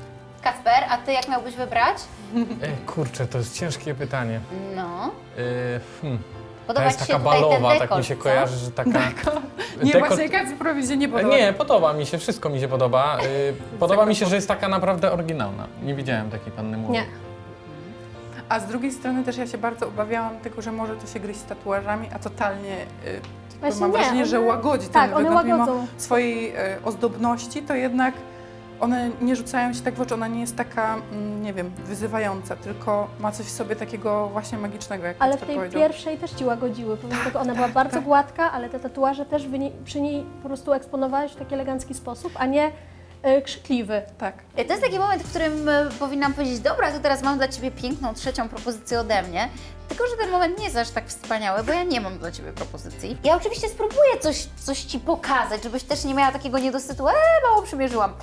Kacper, a Ty jak miałbyś wybrać? Ej, kurczę, to jest ciężkie pytanie. No. Yy, hmm. Ta Podoba jest Ci się taka tutaj ten balowa, tak dekolt, mi się co? kojarzy, że taka... Nie, Dekot- właśnie Kacprowi się nie podoba. Nie, podoba mi się, wszystko mi się podoba. Yy, podoba mi się, że jest taka naprawdę oryginalna. Nie widziałem takiej panny młodej. Nie. A z drugiej strony też ja się bardzo obawiałam tego, że może to się gryźć z tatuażami, a totalnie Właśnie mam nie, wrażenie, że łagodzi tak, ten one wygląd. Mimo łagodzą. swojej y, ozdobności, to jednak one nie rzucają się tak w oczy, ona nie jest taka, mm, nie wiem, wyzywająca, tylko ma coś w sobie takiego właśnie magicznego, jak Ale w tej powiedział. pierwszej też Ci łagodziły, pomimo tego ona była bardzo gładka, ale te tatuaże też przy niej po prostu eksponowałeś w taki elegancki sposób, a nie e, krzykliwy. Tak. To jest taki moment, w którym e, powinnam powiedzieć, dobra, to teraz mam dla Ciebie piękną trzecią propozycję ode mnie. Tylko, że ten moment nie jest aż tak wspaniały, bo ja nie mam dla Ciebie propozycji. Ja oczywiście spróbuję coś, coś Ci pokazać, żebyś też nie miała takiego niedosytu, eee, mało przymierzyłam.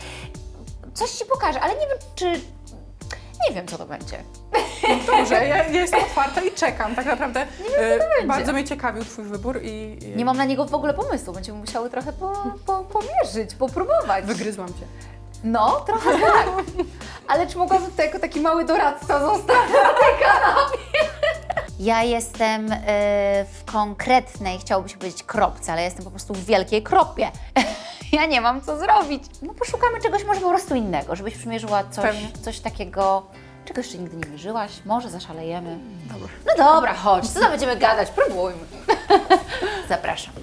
Coś Ci pokażę, ale nie wiem, czy... Nie wiem, co to będzie. Dobrze, ja, jestem otwarta i czekam. Tak naprawdę y, bardzo mnie ciekawił Twój wybór i, i Nie mam na niego w ogóle pomysłu, będziemy musiały trochę po, po, pomierzyć, popróbować. wygryzłam Cię. No, trochę tak. Ale czy mogłabym tutaj jako taki mały doradca zostać na tej kanapie? Ja jestem y, w konkretnej, chciałoby się powiedzieć kropce, ale jestem po prostu w wielkiej kropie. ja nie mam co zrobić. No poszukamy czegoś może po prostu innego, żebyś przymierzyła coś, Pewnie. coś takiego, czego jeszcze nigdy nie mierzyłaś. Może zaszalejemy. Dobra. No dobra, chodź, co tam będziemy gadać, próbujmy. Zapraszam.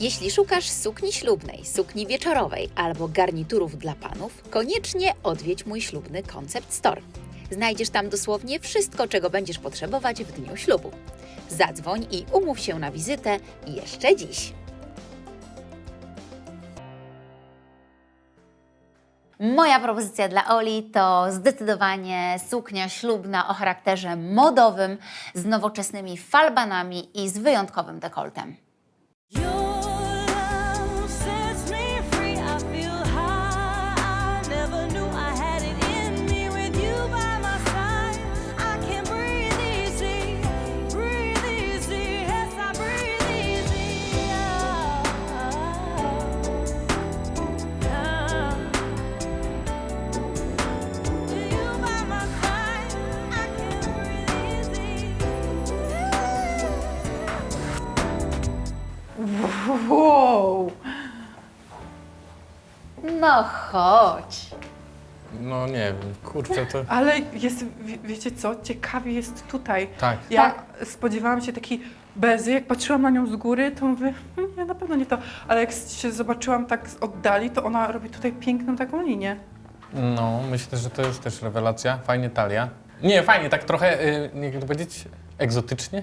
Jeśli szukasz sukni ślubnej, sukni wieczorowej albo garniturów dla panów, koniecznie odwiedź mój ślubny Concept Store. Znajdziesz tam dosłownie wszystko, czego będziesz potrzebować w dniu ślubu. Zadzwoń i umów się na wizytę jeszcze dziś. Moja propozycja dla Oli to zdecydowanie suknia ślubna o charakterze modowym z nowoczesnymi falbanami i z wyjątkowym dekoltem. Wow! No chodź. No nie wiem, kurczę, to... Ale jest, wie- wiecie co, ciekawie jest tutaj. Tak. Ja spodziewałam się takiej bezy. Jak patrzyłam na nią z góry, to mówię, "Hmm, nie, na pewno nie to. Ale jak się zobaczyłam tak z oddali, to ona robi tutaj piękną taką linię. No, myślę, że to jest też rewelacja. Fajnie talia. Nie, fajnie, tak trochę, y, nie jak to powiedzieć, egzotycznie.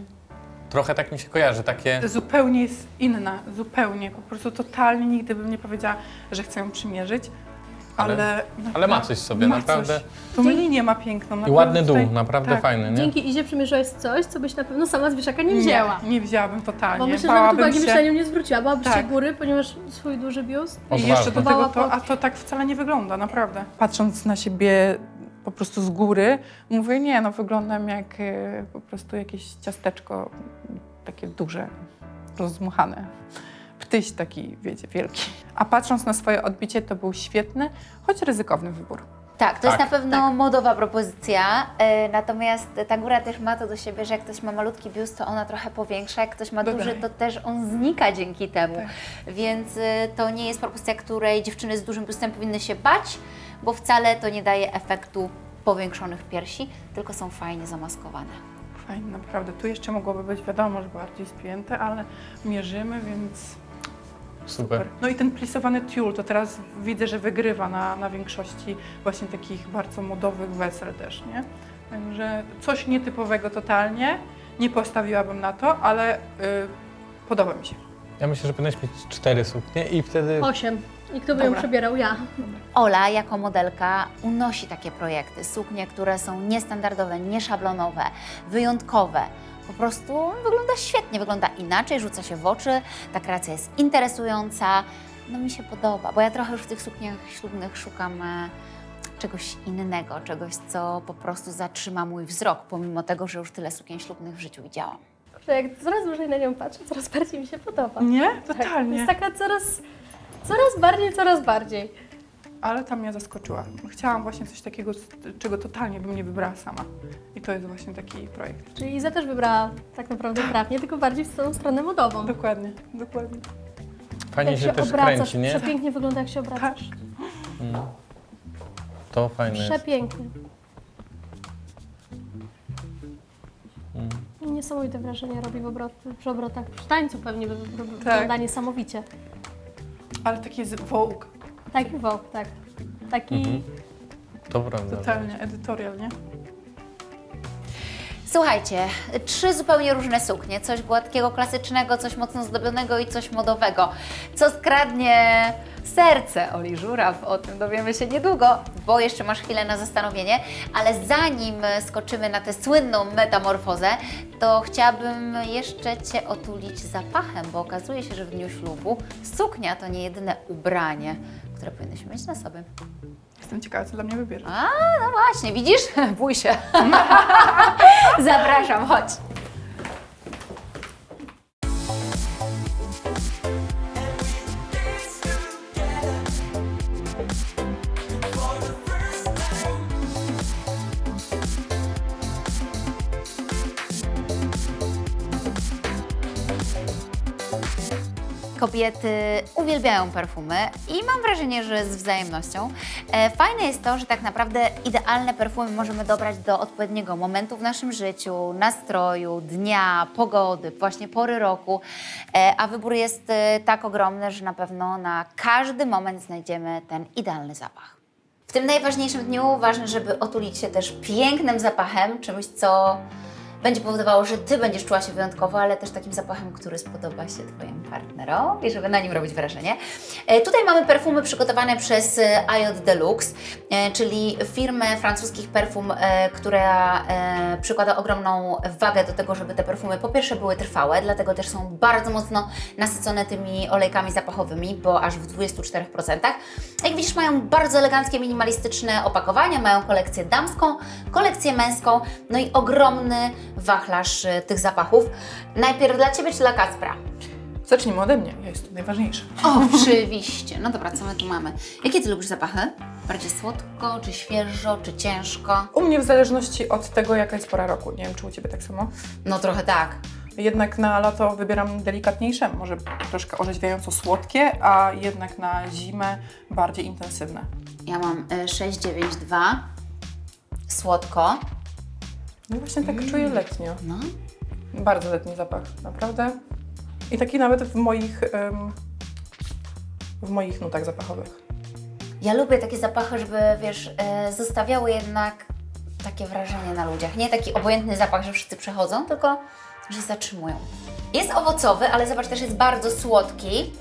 Trochę tak mi się kojarzy, takie... Zupełnie jest inna, zupełnie. Po prostu totalnie nigdy bym nie powiedziała, że chcę ją przymierzyć. Ale- Ale, Ale ma coś w sobie, ma naprawdę. Coś. Dzięki- linię ma piękną. I ładny dół, tutaj- naprawdę tak. fajny, nie? Dzięki Izie przymierzyłeś coś, co byś na pewno sama z wieszaka nie wzięła. Nie, nie wzięłabym totalnie. Bo myślę, że nawet uwagi się- byś na nią nie zwróciła. Byłabyś się Tak. góry, ponieważ swój duży biust. I jeszcze do tego to, a to tak wcale nie wygląda, naprawdę. Patrząc na siebie po prostu z góry, mówię, nie, no wyglądam jak e, po prostu jakieś ciasteczko, takie duże, rozdmuchane. Ptyś taki, wiecie, wielki. A patrząc na swoje odbicie, to był świetny, choć ryzykowny wybór. Tak, to jest Tak. na pewno modowa propozycja, e, natomiast ta góra też ma to do siebie, że jak ktoś ma malutki biust, to ona trochę powiększa, jak ktoś ma duży, to też on znika dzięki temu. Tak. Więc e, to nie jest propozycja, której dziewczyny z dużym biustem powinny się bać, bo wcale to nie daje efektu powiększonych piersi, tylko są fajnie zamaskowane. Fajnie, naprawdę. Tu jeszcze mogłoby być, wiadomo, że bardziej spięte, ale mierzymy, więc Super. No i ten plisowany tiul, to teraz widzę, że wygrywa na, na większości właśnie takich bardzo modowych wesel też, nie? Także coś nietypowego totalnie, nie postawiłabym na to, ale y, podoba mi się. Ja myślę, że powinieneś mieć cztery suknie i wtedy... Osiem. I kto by ją Dobra. przebierał? Ja. Ola jako modelka unosi takie projekty, suknie, które są niestandardowe, nieszablonowe, wyjątkowe. Po prostu wygląda świetnie, wygląda inaczej, rzuca się w oczy, ta kreacja jest interesująca. No mi się podoba, bo ja trochę już w tych sukniach ślubnych szukam e, czegoś innego, czegoś, co po prostu zatrzyma mój wzrok, pomimo tego, że już tyle sukien ślubnych w życiu widziałam. Że jak coraz dłużej na nią patrzę, coraz bardziej mi się podoba. Nie? Tak, Totalnie. Jest taka coraz, coraz bardziej, coraz bardziej. Ale tam mnie zaskoczyła. Chciałam właśnie coś takiego, czego totalnie bym nie wybrała sama. I to jest właśnie taki projekt. Czyli Iza też wybrała tak naprawdę trafnie, tylko bardziej w tą stronę modową. Dokładnie, dokładnie. Fajnie jak się, się też obracasz, kręci, nie? przepięknie wygląda jak się obracasz. To fajne jest. Przepięknie. Mm. Niesamowite wrażenie robi w obrot, przy obrotach. Przy tańcu pewnie wy- wy- Tak. wygląda niesamowicie. Ale taki jest Vogue, Taki Vogue, tak. Taki... Mhm. Prawda. totalnie, edytorial, nie? Słuchajcie, trzy zupełnie różne suknie. Coś gładkiego, klasycznego, coś mocno zdobionego i coś modowego. Co skradnie serce Oli Żuraw? O tym dowiemy się niedługo, bo jeszcze masz chwilę na zastanowienie. Ale zanim skoczymy na tę słynną metamorfozę, to chciałabym jeszcze Cię otulić zapachem, bo okazuje się, że w dniu ślubu suknia to nie jedyne ubranie, które powinnyśmy mieć na sobie. Jestem ciekawa, co dla mnie wybierze. A, no właśnie, widzisz? Bój się. Zapraszam, chodź. Kobiety uwielbiają perfumy i mam wrażenie, że z wzajemnością. E, Fajne jest to, że tak naprawdę idealne perfumy możemy dobrać do odpowiedniego momentu w naszym życiu, nastroju, dnia, pogody, właśnie pory roku, E, a wybór jest e, tak ogromny, że na pewno na każdy moment znajdziemy ten idealny zapach. W tym najważniejszym dniu ważne, żeby otulić się też pięknym zapachem, czymś, co będzie powodowało, że Ty będziesz czuła się wyjątkowo, ale też takim zapachem, który spodoba się Twojemu partnerowi, żeby na nim robić wrażenie. E, Tutaj mamy perfumy przygotowane przez e, IOT Deluxe, e, czyli firmę francuskich perfum, e, która e, przykłada ogromną wagę do tego, żeby te perfumy po pierwsze były trwałe, dlatego też są bardzo mocno nasycone tymi olejkami zapachowymi, bo aż w 24%. Jak widzisz, mają bardzo eleganckie, minimalistyczne opakowania, mają kolekcję damską, kolekcję męską, no i ogromny wachlarz e, tych zapachów. Najpierw dla Ciebie czy dla Kacpra? Zacznijmy ode mnie, ja jestem najważniejsza. Oczywiście. No dobra, co my tu mamy? Jakie Ty lubisz zapachy? Bardziej słodko, czy świeżo, czy ciężko? U mnie w zależności od tego, jaka jest pora roku. Nie wiem, czy u Ciebie tak samo. No trochę tak. Jednak na lato wybieram delikatniejsze, może troszkę orzeźwiająco słodkie, a jednak na zimę bardziej intensywne. Ja mam e, 692. Słodko. No właśnie tak czuję letnio. No. Bardzo letni zapach, naprawdę. I taki nawet w moich, w moich nutach zapachowych. Ja lubię takie zapachy, żeby, wiesz, e, zostawiały jednak takie wrażenie na ludziach. Nie taki obojętny zapach, że wszyscy przechodzą, tylko że zatrzymują. Jest owocowy, ale zobacz, też jest bardzo słodki,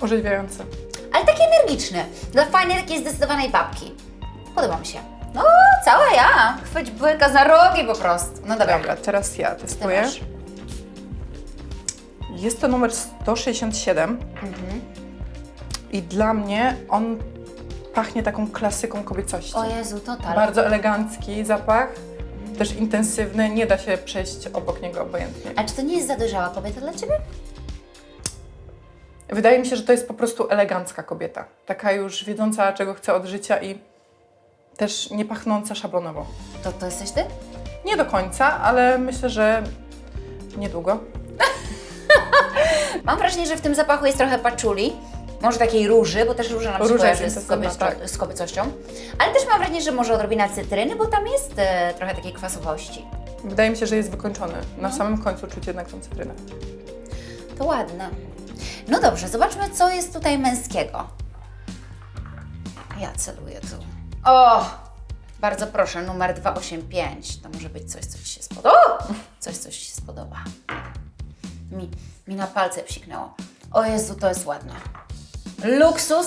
Orzeźwiające. ale taki energiczny. Dla fajnej, takiej zdecydowanej babki. Podoba mi się. No, cała ja. Chwyć błyka za rogi po prostu. No dobra. Dobra, teraz ja testuję. Jest to numer 167 Mhm. i dla mnie on pachnie taką klasyką kobiecości. O Jezu, total. Bardzo elegancki zapach, też intensywny, nie da się przejść obok niego obojętnie. A czy to nie jest za dojrzała kobieta dla Ciebie? Wydaje mi się, że to jest po prostu elegancka kobieta. Taka już wiedząca, czego chce od życia i też nie pachnąca szablonowo. To, to jesteś Ty? Nie do końca, ale myślę, że niedługo. Mam wrażenie, że w tym zapachu jest trochę paczuli. Może takiej róży, bo też róża nam się Róża jest z, intensywna, kobieco- tak. z kobiecością. Ale też mam wrażenie, że może odrobina cytryny, bo tam jest e, trochę takiej kwasowości. Wydaje mi się, że jest wykończony. Na No. samym końcu czuć jednak tą cytrynę. To ładne. No dobrze, zobaczmy, co jest tutaj męskiego. Ja celuję tu. O! Bardzo proszę, numer 285. To może być coś, co Ci się spodoba. O! Coś, co Ci się spodoba. Mi, mi na palce psiknęło. O Jezu, to jest ładne. Luksus,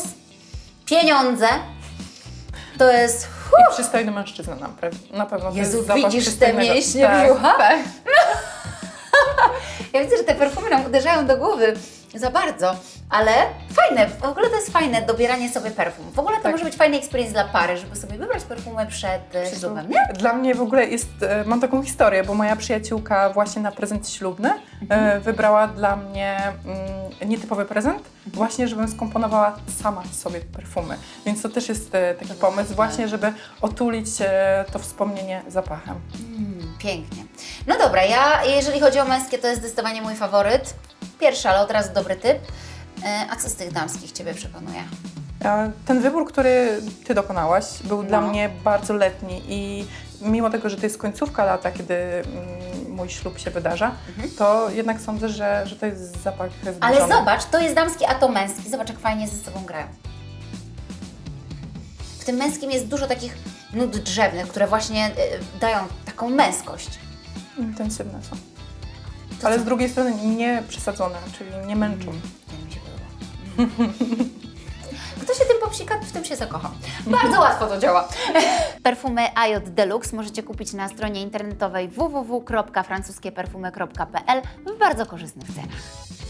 pieniądze. To jest... I przystojny mężczyzna na, pe- na pewno. to Jezu, jest zapach widzisz te mięśnie tak, brzucha? Tak. Ja widzę, że te perfumy nam uderzają do głowy za bardzo, ale fajne, w ogóle to jest fajne dobieranie sobie perfum. W ogóle to Tak. może być fajny experience dla pary, żeby sobie wybrać perfumy przed e, ślubem, nie? Dla mnie w ogóle jest, e, mam taką historię, bo moja przyjaciółka właśnie na prezent ślubny Mhm. e, wybrała dla mnie mm, nietypowy prezent, Mhm. właśnie żebym skomponowała sama sobie perfumy. Więc to też jest taki pomysł właśnie, żeby otulić to wspomnienie zapachem. Mm, pięknie. No dobra, ja jeżeli chodzi o męskie, to jest zdecydowanie mój faworyt. Pierwszy, ale od razu dobry typ. E, A co z tych damskich Ciebie przekonuje? E, Ten wybór, który Ty dokonałaś, był dla No. mnie bardzo letni i mimo tego, że to jest końcówka lata, kiedy mm, mój ślub się wydarza, to jednak sądzę, że, że to jest zapach zbliżony. Ale zobacz, to jest damski, a to męski. Zobacz, jak fajnie ze sobą grają. W tym męskim jest dużo takich nut drzewnych, które właśnie e, dają taką męskość. Intensywne są. Ale z drugiej strony nie przesadzone, czyli nie męczą. To mi się podoba. Kto się tym popsika, w tym się zakocha. Bardzo łatwo to działa. Perfumy IOT Deluxe możecie kupić na stronie internetowej www.francuskieperfumy.pl w bardzo korzystnych cenach.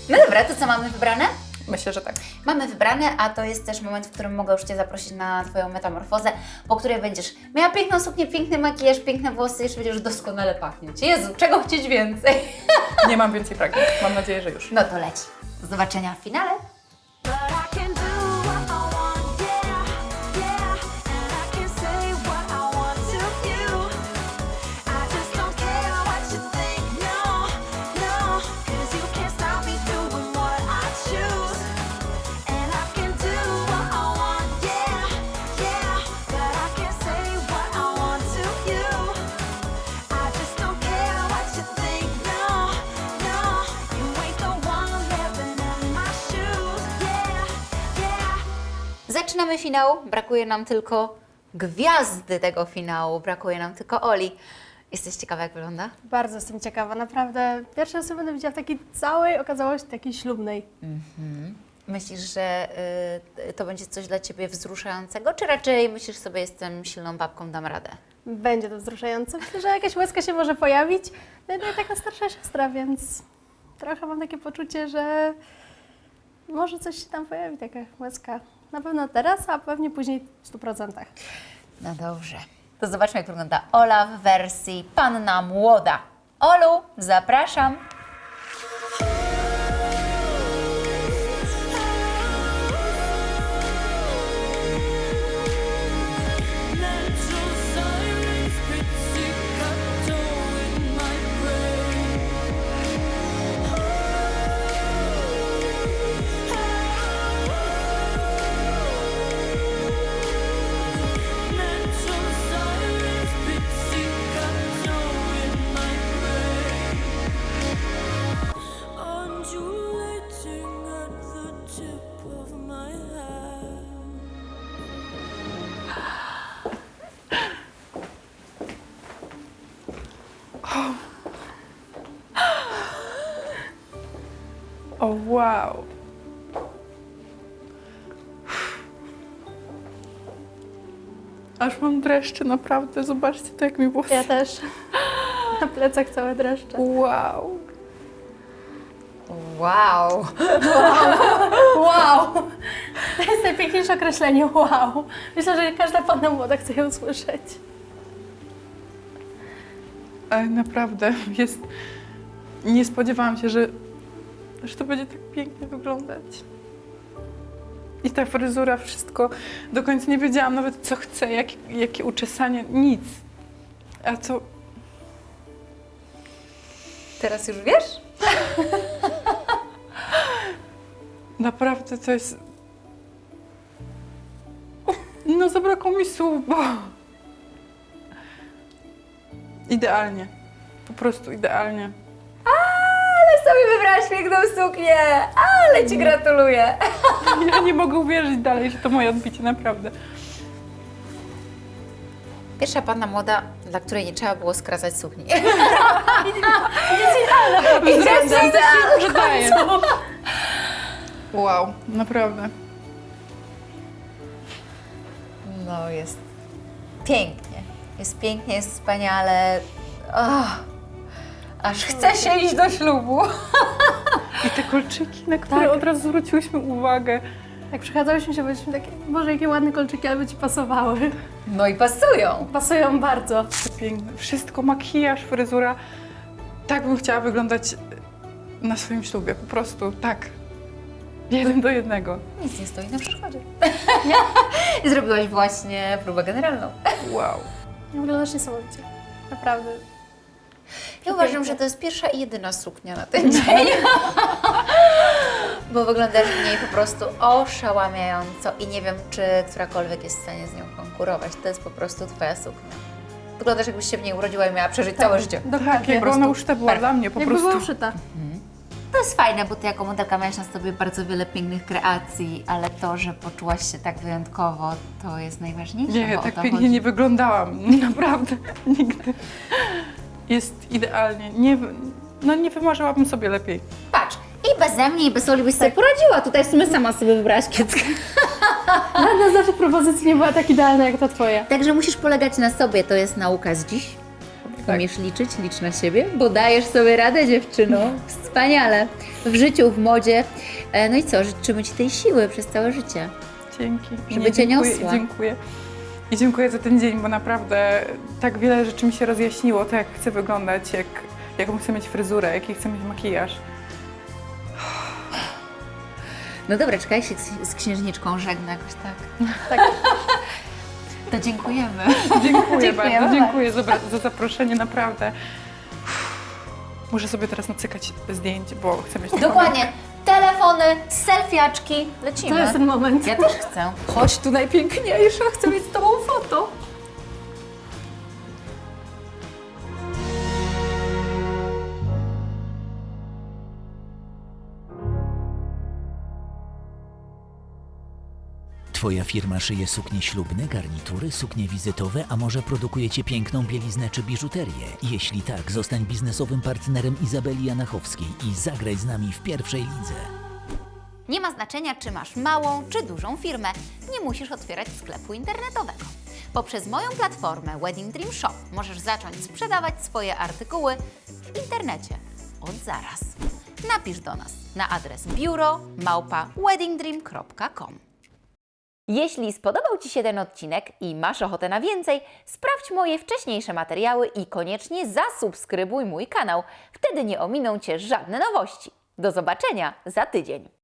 No dobra, to co mamy wybrane? Myślę, że tak. Mamy wybrane, a to jest też moment, w którym mogę już Cię zaprosić na Twoją metamorfozę, po której będziesz miała piękną suknię, piękny makijaż, piękne włosy, jeszcze będziesz doskonale pachnieć. Jezu, czego chcieć więcej? Nie mam więcej pragnień. Mam nadzieję, że już. No to leci. Do zobaczenia w finale. Zaczynamy finał. Brakuje nam tylko gwiazdy tego finału. Brakuje nam tylko Oli. Jesteś ciekawa, jak wygląda? Bardzo jestem ciekawa, naprawdę. Pierwszy raz będę widziała w takiej całej okazałości, takiej ślubnej. Myślisz, że y, to będzie coś dla Ciebie wzruszającego, czy raczej myślisz sobie, jestem silną babką, dam radę? Będzie to wzruszające. Myślę, że jakaś łezka się może pojawić. No i taka starsza siostra, więc trochę mam takie poczucie, że może coś się tam pojawi, taka łezka. Na pewno teraz, a pewnie później w 100%. No dobrze. To zobaczmy, jak wygląda Ola w wersji Panna Młoda. Olu, zapraszam. Aż mam dreszcze, naprawdę. Zobaczcie to, jak mi włosy... Ja też. Na plecach całe dreszcze. Wow. Wow! Wow! To jest najpiękniejsze określenie wow. Myślę, że każda panna młoda chce je usłyszeć. Ale naprawdę jest... Nie spodziewałam się, że, że to będzie tak pięknie wyglądać. I ta fryzura, wszystko. Do końca nie wiedziałam nawet, co chcę, jak, jakie uczesanie, nic. A co... Teraz już wiesz? Naprawdę to jest... No zabrakło mi słów, bo... Idealnie. Po prostu idealnie. Ale sobie wybrałaś piękną suknię! Ale Ci gratuluję! Ja nie mogę uwierzyć dalej, że to moje odbicie, naprawdę. Pierwsza panna młoda, dla której nie trzeba było skracać sukni. że daje. Wow, naprawdę. No jest pięknie. Jest pięknie, jest wspaniale. Oh, aż chce się iść do ślubu. I te kolczyki, na które Tak. od razu zwróciłyśmy uwagę. Jak przechadzałyśmy się, byliśmy takie, Boże, jakie ładne kolczyki, ale by Ci pasowały. No i pasują. Pasują bardzo. Piękne. Wszystko, makijaż, fryzura. Tak bym chciała wyglądać na swoim ślubie. Po prostu tak. Jeden do jednego. Nic nie stoi na przeszkodzie. I zrobiłaś właśnie próbę generalną. Wow. Wyglądasz niesamowicie. Naprawdę. Ja uważam, że to jest pierwsza i jedyna suknia na ten dzień. Bo wyglądasz w niej po prostu oszałamiająco i nie wiem, czy którakolwiek jest w stanie z nią konkurować. To jest po prostu Twoja suknia. Wyglądasz, jakbyś się w niej urodziła i miała przeżyć całe życie. Tak, Dokładnie. jakby ona uszta była dla mnie po Jakby prostu. była uszyta. To jest fajne, bo Ty jako modelka miałaś na sobie bardzo wiele pięknych kreacji, ale to, że poczułaś się tak wyjątkowo, to jest najważniejsze, Nie, bo tak to pięknie chodzi. nie wyglądałam. Naprawdę. Nigdy. Jest idealnie. Nie, no nie wymarzyłabym sobie lepiej. Patrz, i beze mnie, i bez Oli byś sobie poradziła. Tutaj w sumie sama sobie wybrałaś kieckę. Żadna z naszych propozycji nie była tak idealna jak ta Twoja. Także musisz polegać na sobie, to jest nauka z dziś. Tak. Umiesz liczyć, licz na siebie, bo dajesz sobie radę dziewczyno. Wspaniale. W życiu, w modzie. E, No i co, życzymy Ci tej siły przez całe życie. Dzięki. Żeby Nie, cię dziękuję, niosła. Dziękuję. I dziękuję za ten dzień, bo naprawdę tak wiele rzeczy mi się rozjaśniło, to jak chcę wyglądać, jak, jaką chcę mieć fryzurę, jaki chcę mieć makijaż. No dobra, czekaj się z, księżniczką żegna jakoś tak. Tak. To dziękujemy. Dziękuję Dziękujemy bardzo, dziękuję za, za zaproszenie, naprawdę. Muszę sobie teraz nacykać zdjęć, bo chcę mieć Dokładnie. Telefony, selfiaczki. Lecimy. To jest ten moment. Ja też chcę. Chodź tu najpiękniejsza, chcę mieć z Tobą foto. Twoja firma szyje suknie ślubne, garnitury, suknie wizytowe, a może produkujecie piękną bieliznę czy biżuterię? Jeśli tak, zostań biznesowym partnerem Izabeli Janachowskiej i zagraj z nami w pierwszej lidze. Nie ma znaczenia, czy masz małą czy dużą firmę. Nie musisz otwierać sklepu internetowego. Poprzez moją platformę Wedding Dream Shop możesz zacząć sprzedawać swoje artykuły w internecie od zaraz. Napisz do nas na adres biuro małpa weddingdream.com. Jeśli spodobał Ci się ten odcinek i masz ochotę na więcej, sprawdź moje wcześniejsze materiały i koniecznie zasubskrybuj mój kanał. Wtedy nie ominą Cię żadne nowości. Do zobaczenia za tydzień.